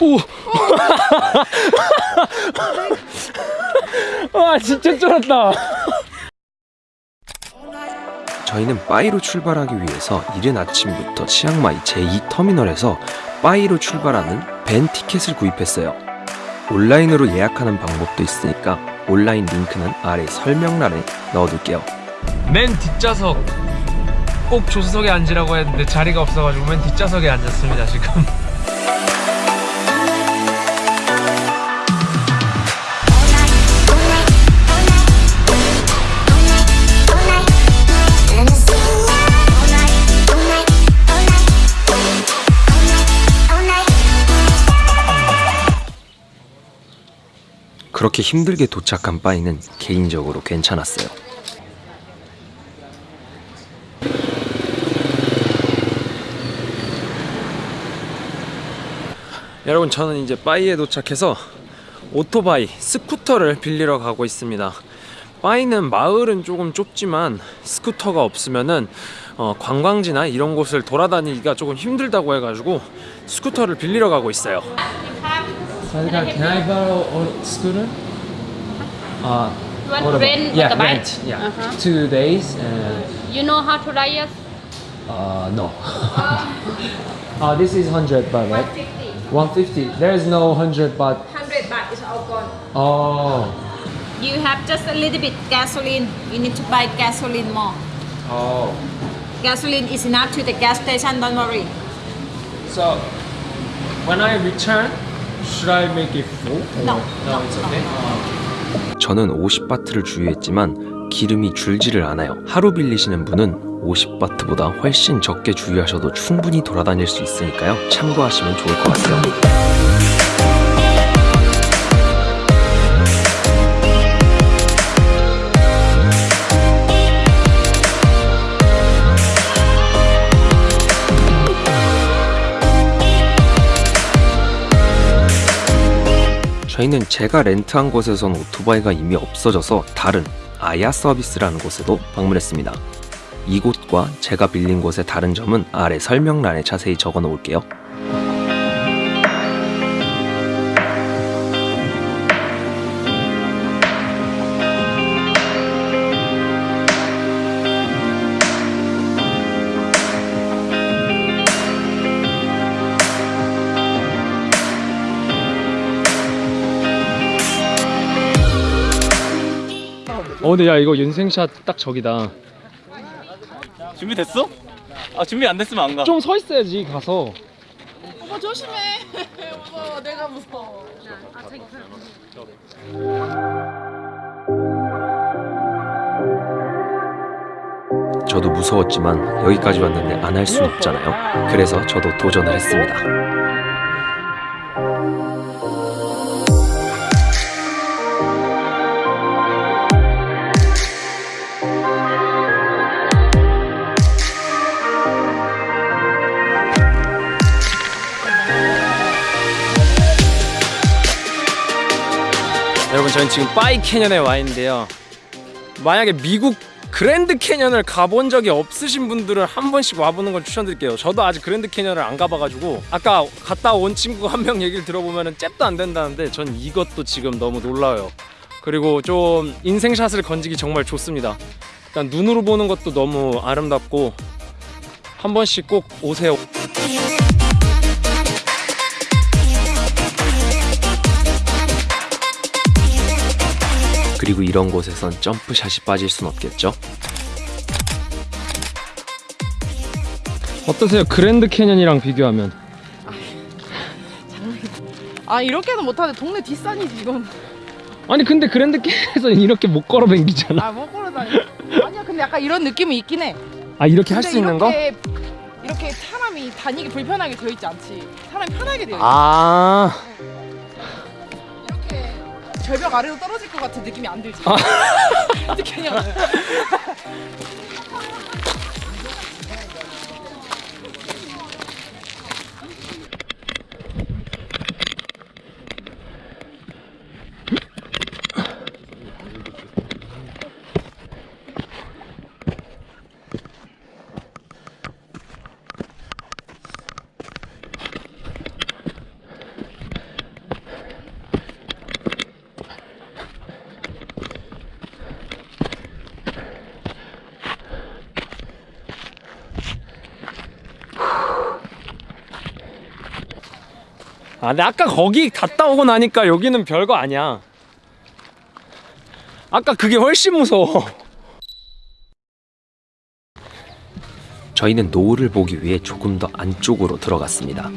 오! 와 진짜 쫄았다 저희는 빠이로 출발하기 위해서 이른 아침부터 치앙마이 제2터미널에서 빠이로 출발하는 밴 티켓을 구입했어요. 온라인으로 예약하는 방법도 있으니까 온라인 링크는 아래 설명란에 넣어둘게요. 맨 뒷좌석 꼭 조수석에 앉으라고 했는데 자리가 없어가지고 맨 뒷좌석에 앉았습니다 지금 그렇게 힘들게 도착한 빠이는 개인적으로 괜찮았어요. 여러분 저는 이제 빠이에 도착해서 오토바이, 스쿠터를 빌리러 가고 있습니다 빠이는 마을은 조금 좁지만 스쿠터가 없으면은 어, 관광지나 이런 곳을 돌아다니기가 조금 힘들다고 해가지고 스쿠터를 빌리러 가고 있어요 Can, I, can I borrow a scooter? Uh, you want to rent yeah, the bike? Rent, yeah, uh -huh. two days. Uh, you know how to ride? Uh, no. uh, this is 100 baht, right? 150. 150. There is no 100 baht. 100 baht is all gone. Oh. You have just a little bit gasoline. You need to buy gasoline more. Oh. Gasoline is enough to the gas station, don't worry. So, when I return, should I make it full? No, No, it's okay. 저는 50바트를 주유했지만 기름이 줄지를 않아요. 하루 빌리시는 분은 50바트보다 훨씬 적게 주유하셔도 충분히 돌아다닐 수 있으니까요. 참고하시면 좋을 것 같아요. 저희는 제가 렌트한 곳에선 오토바이가 이미 없어져서 다른 아야 서비스라는 곳에도 방문했습니다. 이곳과 제가 빌린 곳의 다른 점은 아래 설명란에 자세히 적어 놓을게요. 어, 근데 야, 이거 인생샷 딱 저기다. 준비됐어? 아 준비 안 됐으면 안 가. 좀 서 있어야지, 가서. 오빠 조심해. 오빠 내가 무서워. 저도 무서웠지만 여기까지 왔는데 안할순 없잖아요. 그래서 저도 도전을 했습니다. 여러분 저는 지금 빠이 캐년에 와 있는데요. 만약에 미국 그랜드 캐년을 가본 적이 없으신 분들은 한 번씩 와보는 걸 추천드릴게요. 저도 아직 그랜드 캐년을 안 가봐가지고 아까 갔다 온 친구 한 명 얘기를 들어보면 잽도 안 된다는데 전 이것도 지금 너무 놀라워요. 그리고 좀 인생샷을 건지기 정말 좋습니다. 일단 눈으로 보는 것도 너무 아름답고 한 번씩 꼭 오세요 그리고 이런 곳에선 점프샷이 빠질 순 없겠죠? 어떠세요 그랜드 캐년이랑 비교하면 아 이렇게는 못하는데 동네 뒷산이지 이건. 아니 근데 그랜드 캐년에서는 이렇게 못 걸어 댕기잖아 아 못 걸어 다니. 아니야 근데 약간 이런 느낌이 있긴 해. 아 이렇게 할 수 있는 거? 이렇게 사람이 다니기 불편하게 되어 있지 않지. 사람이 편하게 되어 있지. 아 이렇게 절벽 아래로 떨어질 것 같은 느낌이 안 들지. 아. 어떻게. 아, 근데 아까 거기 갔다 오고 나니까 여기는 별거 아니야. 아까 그게 훨씬 무서워. 저희는 노을을 보기 위해 조금 더 안쪽으로 들어갔습니다.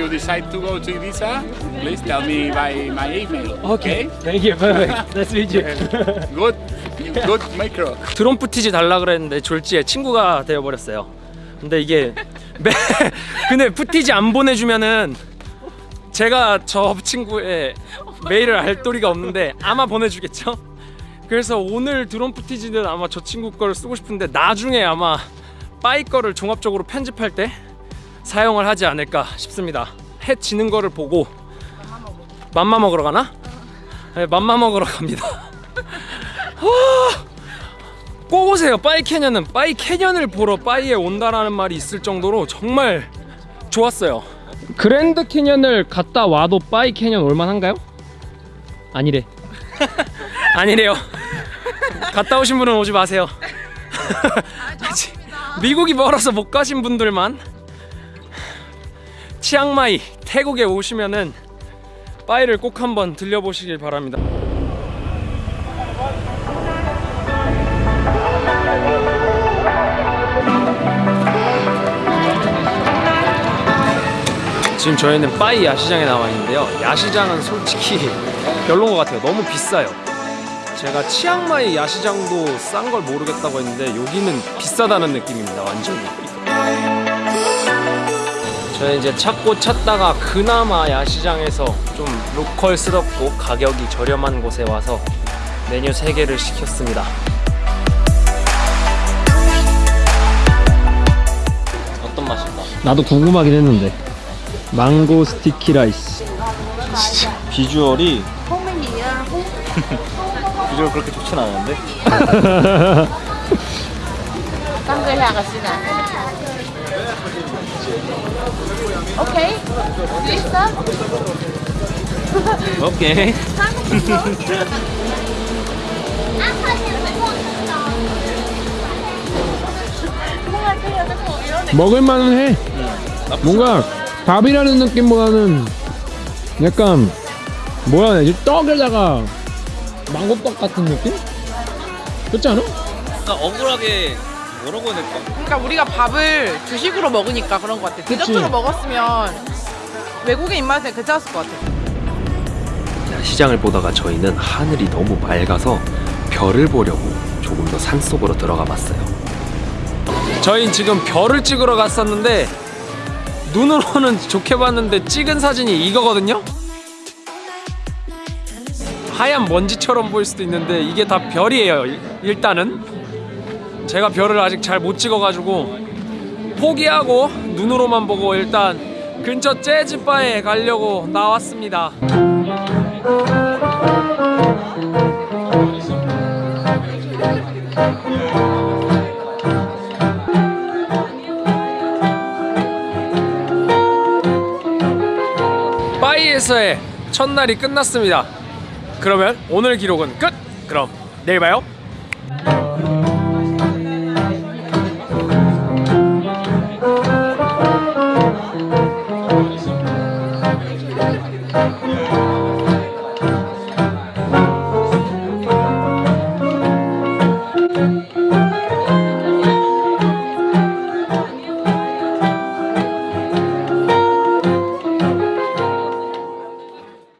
You decide to go to Ibiza, please tell me by my email. Okay. Thank you. Perfect. Nice to meet you. Good. Good micro. 드론 footage 달라 그랬는데 졸지에 친구가 되어 버렸어요. 근데 이게 매 근데 footage 안 보내주면은 제가 저 친구의 메일을 알 도리가 없는데 아마 보내주겠죠. 그래서 오늘 드론 footage는 아마 저 친구 거를 쓰고 싶은데 나중에 아마 빠이 거를 종합적으로 편집할 때 사용을 하지 않을까 싶습니다. 해 지는 거를 보고 맘마 먹으러 가나? 네, 맘마 먹으러 갑니다. 꼭 오세요. 빠이 캐년은 빠이 캐년을 보러 빠이에 온다라는 말이 있을 정도로 정말 좋았어요. 그랜드 캐년을 갔다 와도 빠이 캐년 올만한가요? 아니래. 아니래요. 갔다 오신 분은 오지 마세요. 미국이 멀어서 못 가신 분들만 치앙마이 태국에 오시면은 빠이를 꼭 한번 들려보시길 바랍니다. 지금 저희는 빠이 야시장에 나와 있는데요. 야시장은 솔직히 별론 것 같아요. 너무 비싸요. 제가 치앙마이 야시장도 싼 걸 모르겠다고 했는데 여기는 비싸다는 느낌입니다. 완전히. 저희 이제 찾고 찾다가 그나마 야시장에서 좀 로컬스럽고 가격이 저렴한 곳에 와서 메뉴 3개를 시켰습니다. 어떤 맛일까? 나도 궁금하긴 했는데 망고 스티키 라이스 비주얼이 비주얼 그렇게 좋진 않은데 người lạc This up. 오케이 먹을만은 해. 뭔가 밥이라는 느낌보다는 약간 뭐라 해야 되지? 떡에다가 망고떡 같은 느낌? 그렇지 않아? 그러니까 억울하게 뭐라고 해야 될까? 그러니까 우리가 밥을 주식으로 먹으니까 그런 것 같아. 디저트로 먹었으면 외국인 입맛에 괜찮았을 것 같아. 시장을 보다가 저희는 하늘이 너무 맑아서 별을 보려고 조금 더 산속으로 들어가 봤어요. 저희 지금 별을 찍으러 갔었는데 눈으로는 좋게 봤는데 찍은 사진이 이거거든요. 하얀 먼지처럼 보일 수도 있는데 이게 다 별이에요. 일- 일단은 제가 별을 아직 잘 못 찍어가지고 포기하고 눈으로만 보고 일단 근처 재즈 바에 가려고 나왔습니다. 바이에서의 첫날이 끝났습니다. 그러면 오늘 기록은 끝. 그럼 내일 봐요.